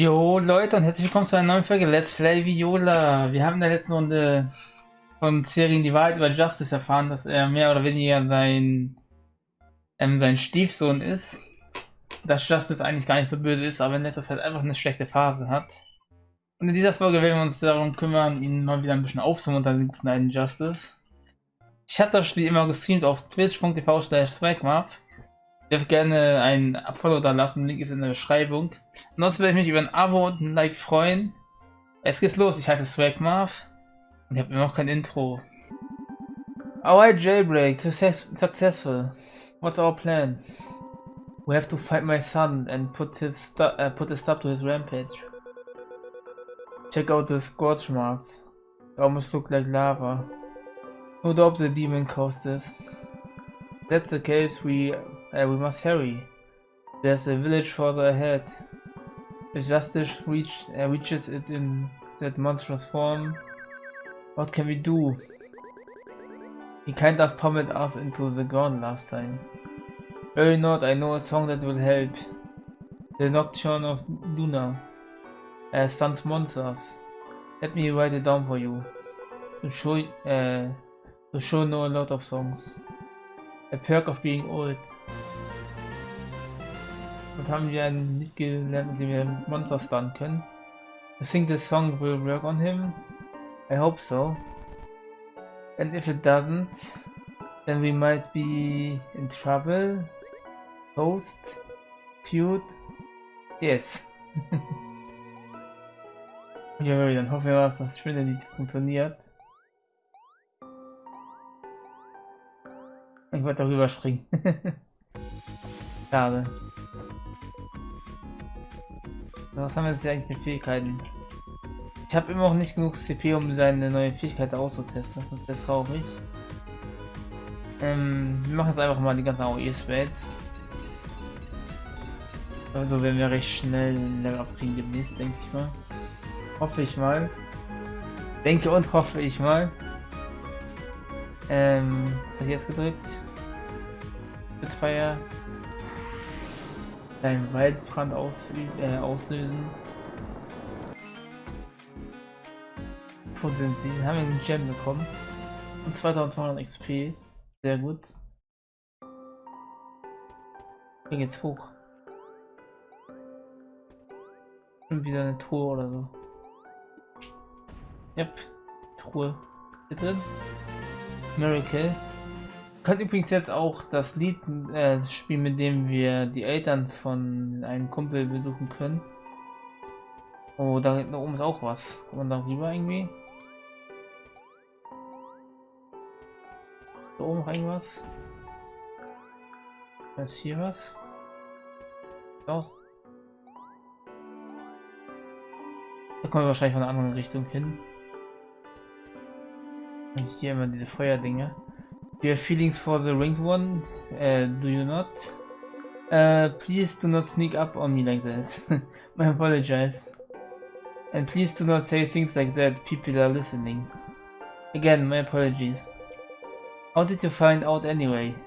Jo Leute und herzlich willkommen zu einer neuen Folge Let's Play Viola. Wir haben in der letzten Runde von Serien die Wahrheit über Justice erfahren, dass er mehr oder weniger sein, ähm, sein Stiefsohn ist. Dass Justice eigentlich gar nicht so böse ist, aber in letzter Zeit einfach eine schlechte Phase hat. Und in dieser Folge werden wir uns darum kümmern, ihn mal wieder ein bisschen aufzumuntern, den guten alten Justice. Ich hatte das Spiel immer gestreamt auf twitch.tv slash dürft gerne ein Follow da lassen, Link ist in der Beschreibung. Ansonsten würde ich mich über ein Abo und ein Like freuen. Es geht los, ich heiße Swagmarv und ich habe noch kein Intro. Our jailbreak success successful. What's our plan? We have to fight my son and put his uh, put a stop to his rampage. Check out the scorch marks. They almost look like lava. No doubt the demon caused this. That's the case, we uh, we must hurry. There's a village further ahead. If justice uh, reaches it in that monstrous form, what can we do? He kind of pummeled us into the ground last time. Very not, I know a song that will help. The Nocturne of Luna. Uh, stuns monsters. Let me write it down for you. To show, uh, show know a lot of songs. A perk of being old. Was haben wir ein Lied gelernt, mit dem wir Monster stunnen können? I think this song will work on him. I hope so. And if it doesn't, then we might be in trouble. Toast. Cute. Yes. ja, dann hoffen wir, dass das schöne Lied funktioniert. Ich wollte darüber springen. Schade. Was haben wir jetzt hier eigentlich mit Fähigkeiten? Ich habe immer noch nicht genug CP, um seine neue Fähigkeit auszutesten. Das ist sehr traurig. Ähm, wir machen jetzt einfach mal die ganzen AOE-Spells. Also werden wir recht schnell ein Level abkriegen demnächst, denke ich mal. Hoffe ich mal. Denke und hoffe ich mal. Ähm, was habe ich jetzt gedrückt? Bitfire deinen Waldbrand äh, auslösen. Wo sind sie? Haben wir einen Gem bekommen. Und 2200 XP. Sehr gut. Hier geht's hoch. Und wieder eine Truhe oder so. Yep. Truhe. Hier drin. Miracle können übrigens jetzt auch das Lied äh, spielen, mit dem wir die Eltern von einem Kumpel besuchen können. Oh, da, da oben ist auch was. Kommt man da rüber irgendwie? Da oben noch irgendwas? Da ist hier was? Auch. Da kommen wir wahrscheinlich von einer anderen Richtung hin. Und hier immer diese Feuerdinge. You have feelings for the ringed one, uh, do you not? Uh, please do not sneak up on me like that. I apologize. And please do not say things like that, people are listening. Again, my apologies. How did you find out anyway?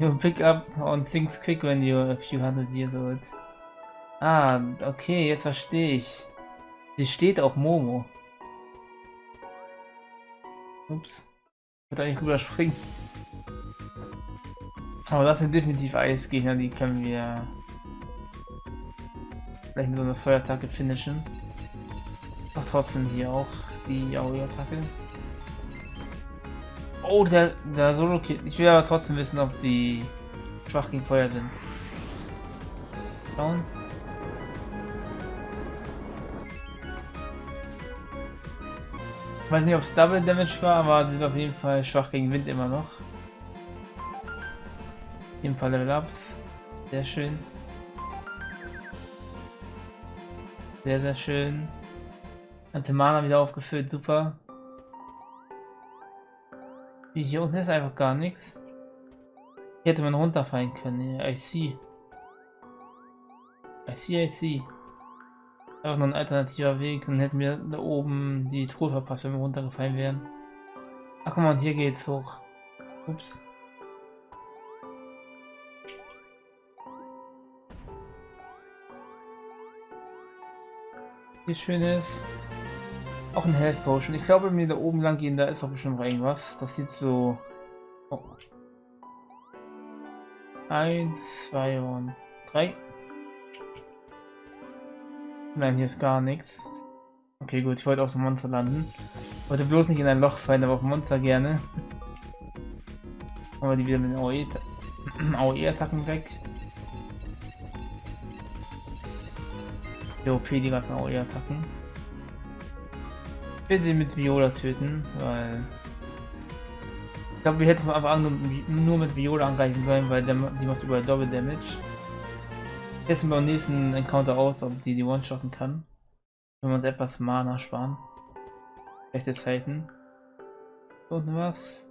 You pick up on things quick when you're a few hundred years old. Ah, okay, jetzt verstehe ich. Sie steht auf Momo. Ups. Würde eigentlich überspringen. Aber das sind definitiv Eisgegner, die können wir vielleicht mit so einer Feuerattacke finishen. Doch trotzdem hier auch die Auri-Attacke. Oh, der, der Solo-Kit. Ich will aber trotzdem wissen, ob die schwach gegen Feuer sind. Schauen. Ich weiß nicht, ob es Double Damage war, aber die sind auf jeden Fall schwach gegen Wind immer noch. Ein paar Level Ups. Sehr schön. Sehr, sehr schön. Ganze Mana wieder aufgefüllt, super. Hier unten ist einfach gar nichts. Hier hätte man runterfallen können. I see. I see, I see. Einfach noch ein alternativer Weg. Dann hätten wir da oben die Truhe verpasst, wenn wir runtergefallen wären. Ach guck mal, und hier geht's hoch. Ups. Hier schönes. Auch ein Health Potion. Ich glaube, wenn wir da oben lang gehen, da ist doch bestimmt irgendwas. Das sieht so. Oh. Eins, zwei und drei. Nein, hier ist gar nichts. Okay, gut, ich wollte auf dem Monster landen. Wollte bloß nicht in ein Loch fallen, aber auf Monster gerne. Aber die wieder mit den AOE-Attacken weg. Die OP, die ganzen AOE-Attacken. Bitte mit Viola töten, weil... Ich glaube, wir hätten an nur, mit Viola angreifen sollen, weil die macht überall Double Damage. Testen beim nächsten Encounter aus, ob die die One-Shotten kann. Wenn wir uns etwas Mana sparen. Schlechte Zeiten. Und was?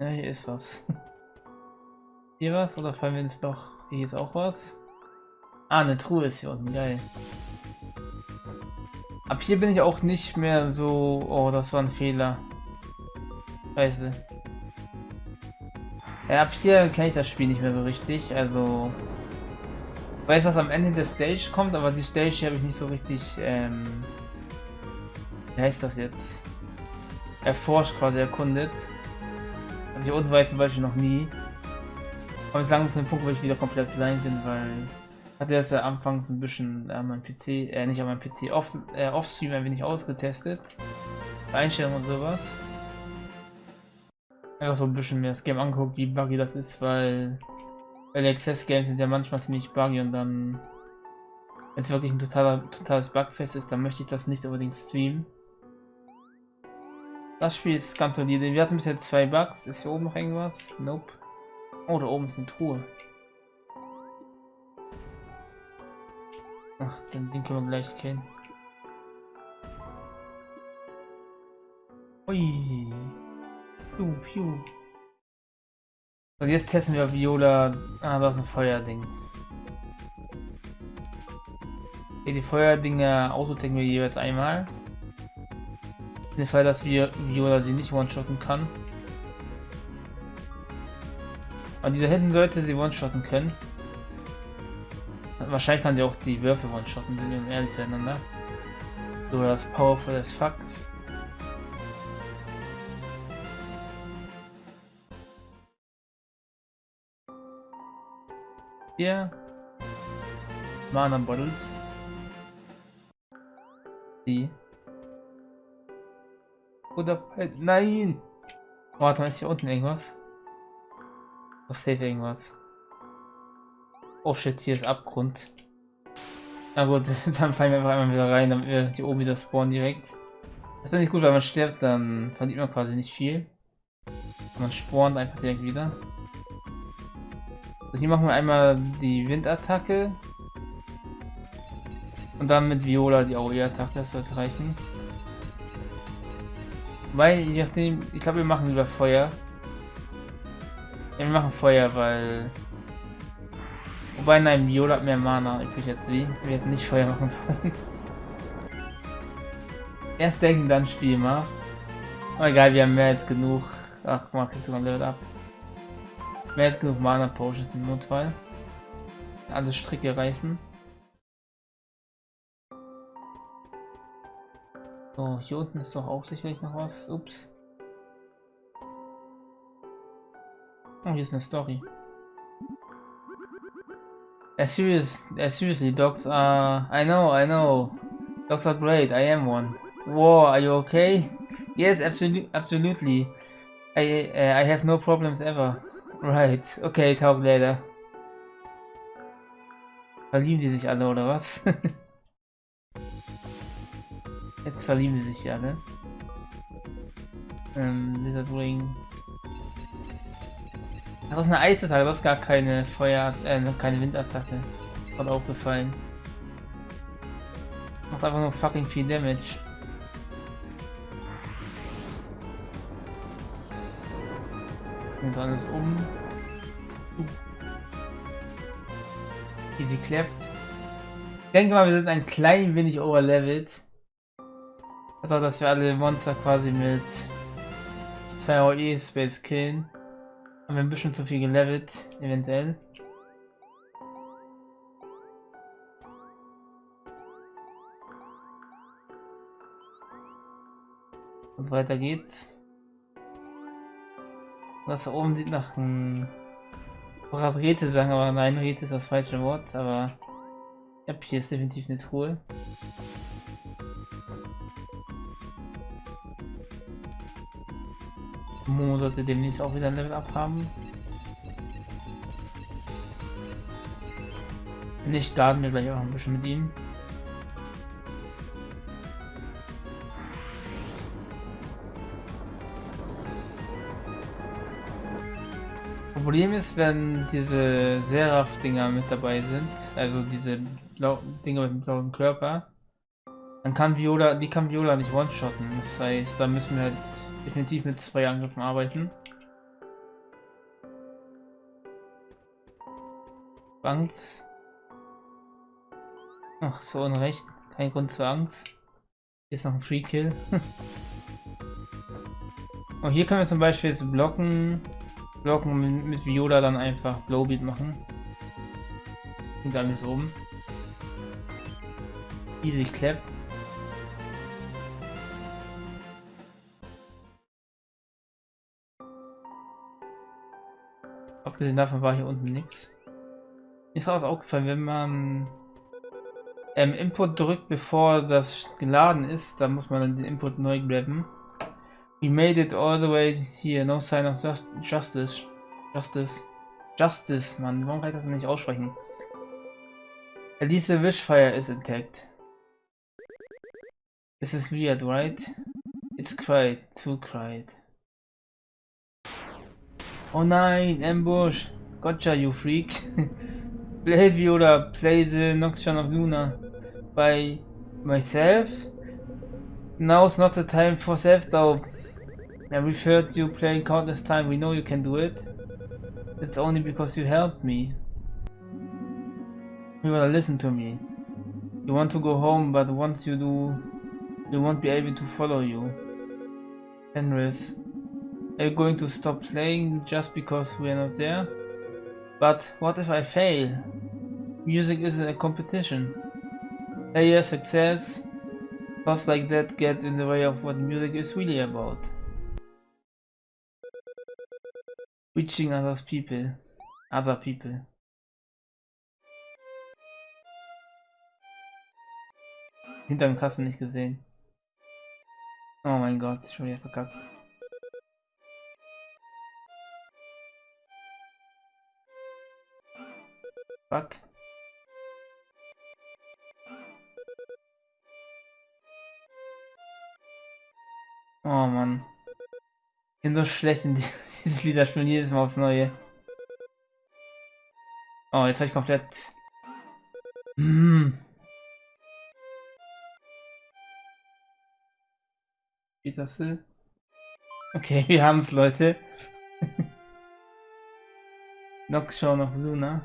Ja, hier ist was. Hier was? Oder fallen wir ins Loch? Hier ist auch was. Ah, eine Truhe ist hier unten. Geil. Ab hier bin ich auch nicht mehr so... Oh, das war ein Fehler. Scheiße. Ja, ab hier kenne ich das Spiel nicht mehr so richtig. Also... Ich weiß, was am Ende der Stage kommt, aber die Stage habe ich nicht so richtig... Ähm, wie heißt das jetzt? Erforscht, quasi erkundet. Also hier unten war ich zum Beispiel noch nie. Aber jetzt langsam zu dem Punkt, wo ich wieder komplett blind bin, weil hatte das ja anfangs ein bisschen an meinem PC, äh, nicht an meinem PC, off, äh, offstream ein wenig ausgetestet. Einstellungen und sowas. Einfach so ein bisschen mir das Game angeguckt, wie buggy das ist, weil Access Games sind ja manchmal ziemlich buggy und dann, wenn es wirklich ein totaler, totales Bugfest ist, dann möchte ich das nicht unbedingt streamen. Das Spiel ist ganz solide. Wir hatten bis jetzt zwei Bugs. Ist hier oben noch irgendwas? Nope. Oh, da oben ist eine Truhe. Ach, den, den können wir gleich kennen. Ui. Piu, piu. Und jetzt testen wir Viola. Ah, das ist ein Feuerding. Okay, die Feuerdinger autotecken wir jeweils einmal. In dem Fall, dass wir Viola sie nicht one-shotten kann. Aber dieser hinten sollte sie one-shotten können. Wahrscheinlich kann sie auch die Würfe one-shotten, sind wir ehrlich zueinander. So, das powerful as fuck. Hier. Mana Bottles. Die. Oder halt. Nein! Warte mal, ist hier unten irgendwas? Was safe irgendwas? Oh shit, hier ist Abgrund. Na gut, dann fallen wir einfach einmal wieder rein, damit wir hier oben wieder spawnen direkt. Das ist nicht gut, weil man stirbt, dann verliert man quasi nicht viel. Man spawnt einfach direkt wieder. Hier machen wir einmal die Windattacke. Und dann mit Viola die AOE-Attacke, das sollte reichen. Weil, je nachdem, ich glaube, wir machen lieber Feuer. Ja, wir machen Feuer, weil... Wobei, nein, Viola hat mehr Mana übrig jetzt wie. Wir hätten nicht Feuer machen sollen. Erst denken, dann spielen wir. Aber egal, wir haben mehr als genug. Ach, mach ich sogar Level ab. Mehr als genug Mana Potions im Notfall. Alle Stricke reißen. So, hier unten ist doch auch sicherlich noch was. Ups. Oh, hier ist eine Story. Yeah, serious, yeah, seriously, dogs are... I know, I know. Dogs are great, I am one. Whoa, are you okay? Yes, absolutely, absolutely. I, uh, I have no problems ever. Right, okay, talk later. Verlieben die sich alle, oder was? Jetzt verlieben sie sich alle. Ähm, Lizard Ring. Das ist eine Eisattacke, das ist gar keine Feuer, äh, keine Windattacke. Voll aufgefallen. Macht einfach nur fucking viel Damage. bringt alles um. Uh. Easy klappt. Ich denke mal, wir sind ein klein wenig overlevelt. Also, dass wir alle Monster quasi mit 2 OE Space killen. Haben wir ein bisschen zu viel gelevelt, eventuell. Und weiter geht's. Das da oben sieht nach einem Rätsel sagen, aber nein, Rätsel ist das falsche Wort, aber ja, hier ist definitiv eine Truhe. Momo sollte demnächst auch wieder ein Level up haben. Nicht starten wir gleich auch ein bisschen mit ihm. Problem ist, wenn diese Seraph-Dinger mit dabei sind, also diese Dinger mit dem blauen Körper, dann kann Viola, die kann Viola nicht one-shotten. Das heißt, da müssen wir halt definitiv mit zwei Angriffen arbeiten. Angst. Ach, so unrecht. Kein Grund zur Angst. Hier ist noch ein Free Kill. Und hier können wir zum Beispiel jetzt blocken, blocken mit, Viola dann einfach Blowbeat machen. Klingt alles oben. Easy Clap. Abgesehen davon war hier unten nichts. Ist auch aufgefallen, wenn man ähm, Input drückt, bevor das geladen ist, dann muss man dann den Input neu grabben. We made it all the way here, no sign of just justice. Justice. Justice, man, warum kann ich das nicht aussprechen? The wishfire is intact. This is weird, right? It's quiet, too quiet. Oh nein, Ambush! Gotcha, you freak! Play Viola, play the Nocturne of Luna. By myself? Now's not the time for self-doubt. I referred you playing countless time, we know you can do it. It's only because you helped me. You gotta listen to me. You want to go home, but once you do, we won't be able to follow you. Fenris, are you going to stop playing just because we're not there? But what if I fail? Music isn't a competition. Player success, thoughts like that get in the way of what music is really about. Reaching others people. Other people. Hinter den Kassen nicht gesehen. Oh mein Gott, schon wieder verkackt. Fuck. Oh Mann. Bin so schlecht in dieses Lieder spielen jedes Mal aufs Neue. Oh, jetzt habe ich komplett... Hm. Wie das? Okay, wir haben es, Leute. Nox Show noch Luna.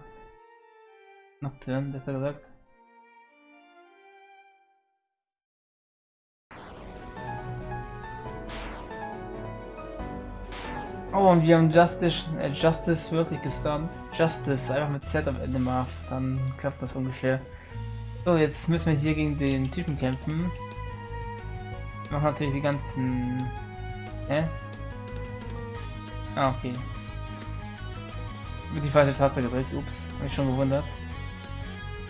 Nocturne, besser gesagt. Und wir haben Justice, äh, Justice wirklich gestunt. Justice, einfach mit Z am Ende mal. Dann klappt das ungefähr. So, jetzt müssen wir hier gegen den Typen kämpfen. Machen natürlich die ganzen... Hä? Ah, okay. Mit die falsche Taste gedrückt, ups, hab ich schon gewundert.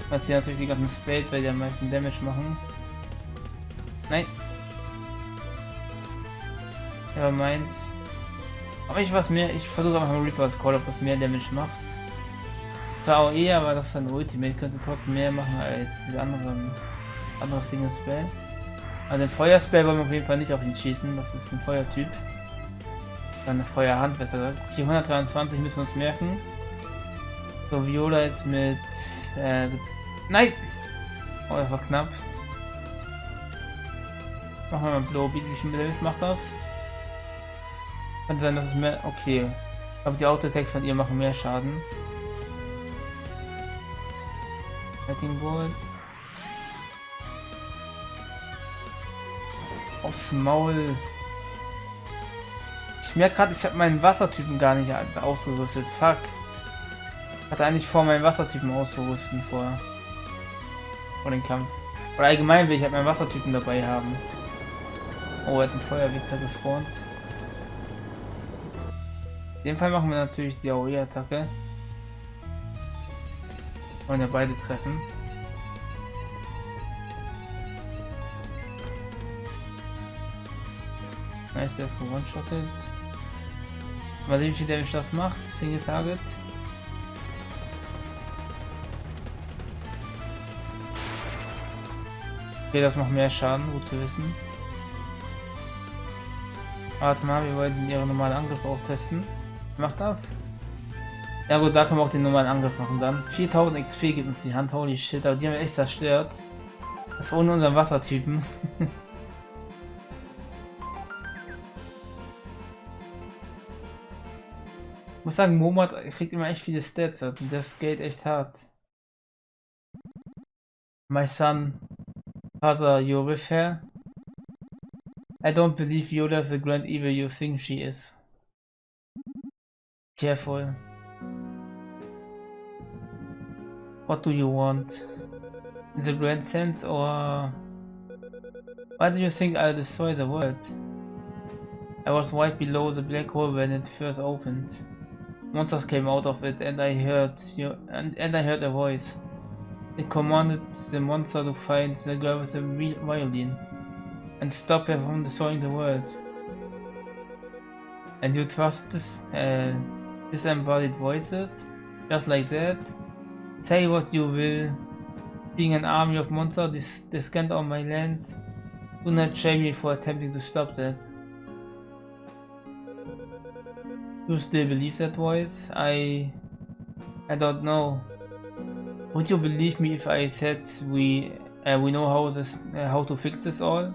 Was hier natürlich die ganzen Spades, weil die am meisten Damage machen. Nein. Er meint, aber ich was mehr, ich versuche einfach mal Reaper's Call, ob das mehr Damage macht. Zwar eher, aber das dann Ultimate könnte trotzdem mehr machen als die anderen andere Single Spell. Also den Feuerspell wollen wir auf jeden Fall nicht auf ihn schießen, das ist ein Feuertyp. Dann Feuerhand besser gesagt. Die 123 müssen wir uns merken. So, Viola jetzt mit äh, Nein! Oh, das war knapp. Machen wir mal Blowbeat, wie viel Damage macht das? Kann sein, dass es mehr... Okay. Aber die Autotext von ihr machen mehr Schaden. Fighting Bolt. Aufs Maul. Ich merke gerade, ich habe meinen Wassertypen gar nicht ausgerüstet. Fuck. Hatte eigentlich vor, meinen Wassertypen auszurüsten vor, vor dem Kampf. Oder allgemein will ich halt meinen Wassertypen dabei haben. Oh, er hat einen Feuerwichter gespawnt. In dem Fall machen wir natürlich die AOE-Attacke. Wollen ja beide treffen. Nice, der ist one-shotted. Mal sehen, wie Damage das macht. Single Target. Okay, das macht mehr Schaden, gut zu wissen. Warte mal, wir wollten ihre normalen Angriffe austesten. Macht das? Ja gut, da können wir auch den normalen Angriff machen dann. 4000 XP gibt uns die Hand, holy shit, aber die haben wir echt zerstört. Das ohne unseren Wassertypen. Ich muss sagen, Momad kriegt immer echt viele Stats und das geht echt hart. My son, father, you're with her? I don't believe Yoda's the grand evil you think she is. Careful. What do you want? In the grand sense or... Why do you think I'll destroy the world? I was right below the black hole when it first opened. Monsters came out of it and I heard you and, and I heard a voice. It commanded the monster to find the girl with the violin and stop her from destroying the world. And you trust this uh, disembodied voices? Just like that? Say what you will. Being an army of monsters descend on my land, do not shame me for attempting to stop that. You still believe that voice? I... I don't know. Would you believe me if I said we uh, we know how this uh, how to fix this all?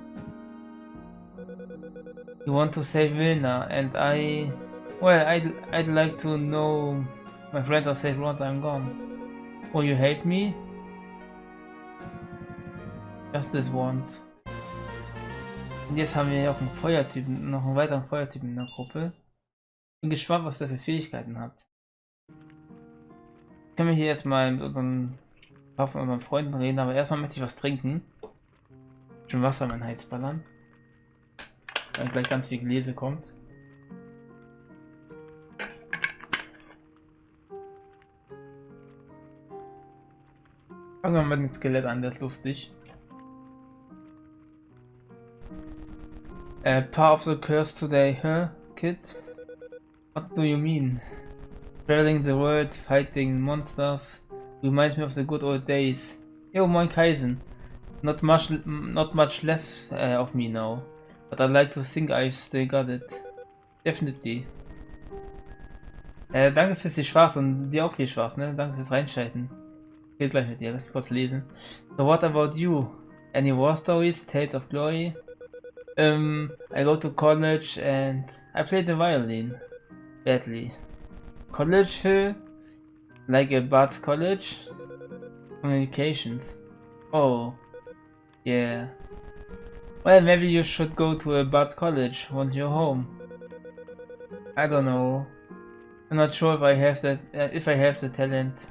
You want to save Vilna, and I... Well, I'd, I'd like to know my friends are safe once I'm gone. Will you hate me? Just this once. Und jetzt haben wir ja auch einen Feuertypen, noch einen weiteren Feuertypen in der Gruppe. Bin gespannt, was der für Fähigkeiten hat. Können wir hier jetzt mal mit unseren, paar von unseren Freunden reden, aber erstmal möchte ich was trinken. Schon Wasser in mein Heiz ballern. Weil gleich ganz viel Gläse kommt. Fangen wir mit dem Skelett an, der ist lustig. Uh, part of the curse today, huh, kid? What do you mean? Traveling the world, fighting monsters, reminds me of the good old days. Yo, moin Kaisen. Not much, not much left uh, of me now, but I'd like to think I still got it. Definitely. Äh, danke fürs viel Spaß und dir auch viel Spaß, ne? Danke fürs Reinschalten. Geht gleich mit dir, lesen. So what about you? Any war stories, tales of glory? Um, I go to college and I play the violin badly. College Hill? Like a Bart's College? Communications. Oh. Yeah. Well, maybe you should go to a Bard College once you're home. I don't know. I'm not sure if I have that uh, if I have the talent.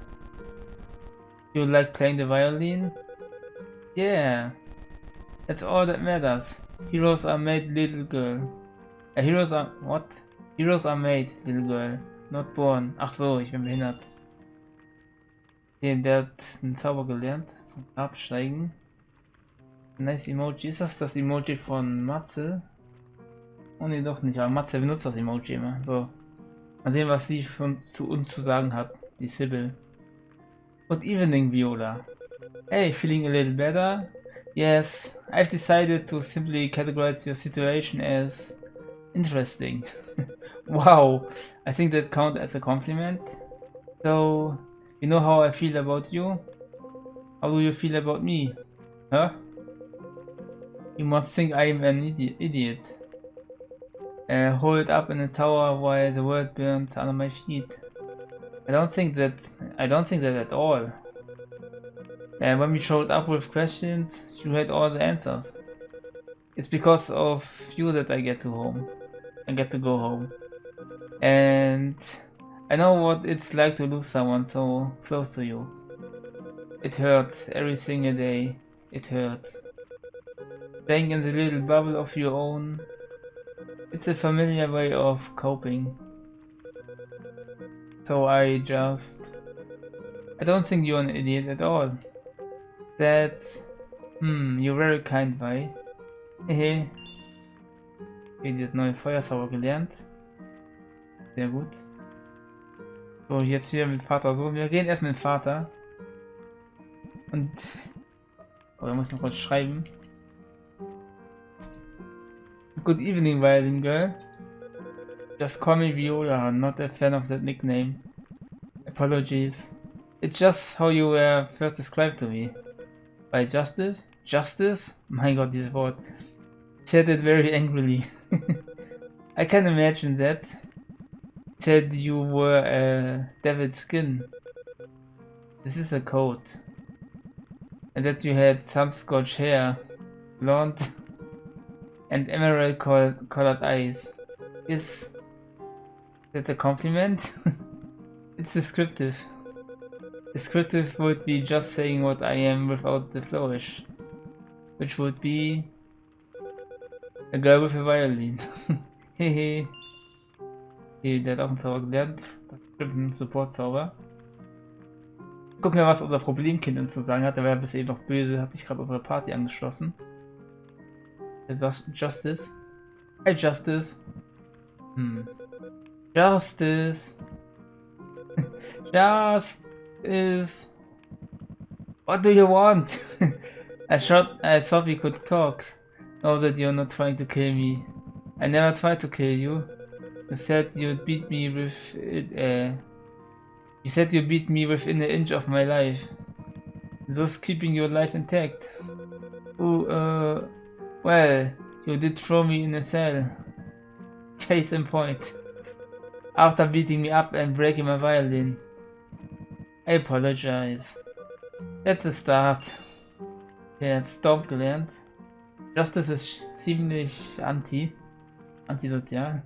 You like playing the violin? Yeah. That's all that matters. Heroes are made, little girl. Uh, heroes are what? Heroes are made, little girl, not born. Ach so, ich bin behindert. Okay, der hat einen Zauber gelernt. Absteigen. Nice Emoji. Ist das das Emoji von Matze? Oh ne, doch nicht. Aber Matze benutzt das Emoji immer. So. Mal sehen, was sie von, zu uns zu sagen hat. Die Sibyl. Good evening, Viola. Hey, feeling a little better? Yes, I've decided to simply categorize your situation as interesting. wow, I think that counts as a compliment. So, you know how I feel about you? How do you feel about me? Huh? You must think I am an idi idiot. Uh, hold up in a tower while the world burned under my feet. I don't think that I don't think that at all. And when we showed up with questions, you had all the answers. It's because of you that I get to home. I get to go home. And I know what it's like to lose someone so close to you. It hurts every single day. It hurts. Staying in the little bubble of your own. It's a familiar way of coping. So I just... I don't think you're an idiot at all. That's... Hmm, you're very kind, Wei. Hehe. Idiot neue Feuersauer gelernt. Sehr gut. So, jetzt hier mit Vater so. Wir gehen erst mit Vater. Und... Oh, da muss noch kurz schreiben. Good evening, violin girl. Just call me Viola, uh, not a fan of that nickname. Apologies. It's just how you were first described to me. By Justice? Justice? My god, this word. Said it very angrily. I can imagine that. Said you were a devil skin. This is a coat. And that you had some scotch hair. Blonde. And emerald colored eyes. Is that a compliment? it's descriptive. Descriptive would be just saying what I am without the flourish. Which would be a girl with a violin. Hehe. okay, der hat auch einen Zauber gelernt. Das ist ein Support-Zauber. Gucken wir, was unser Problemkind uns zu sagen hat. Der war ja bis eben noch böse, hat sich gerade unsere Party angeschlossen. Er sagt Justice. Hey Justice. Hm. Justice. Justice. what do you want? I thought I thought we could talk. Know that you're not trying to kill me. I never tried to kill you. You said you'd beat me with it. Uh, you said you beat me within an inch of my life, thus keeping your life intact. Oh, uh, well, you did throw me in a cell. Case in point. After beating me up and breaking my violin. I apologize. The start. Der Storm gelernt. Justice ist ziemlich anti. Antisozial.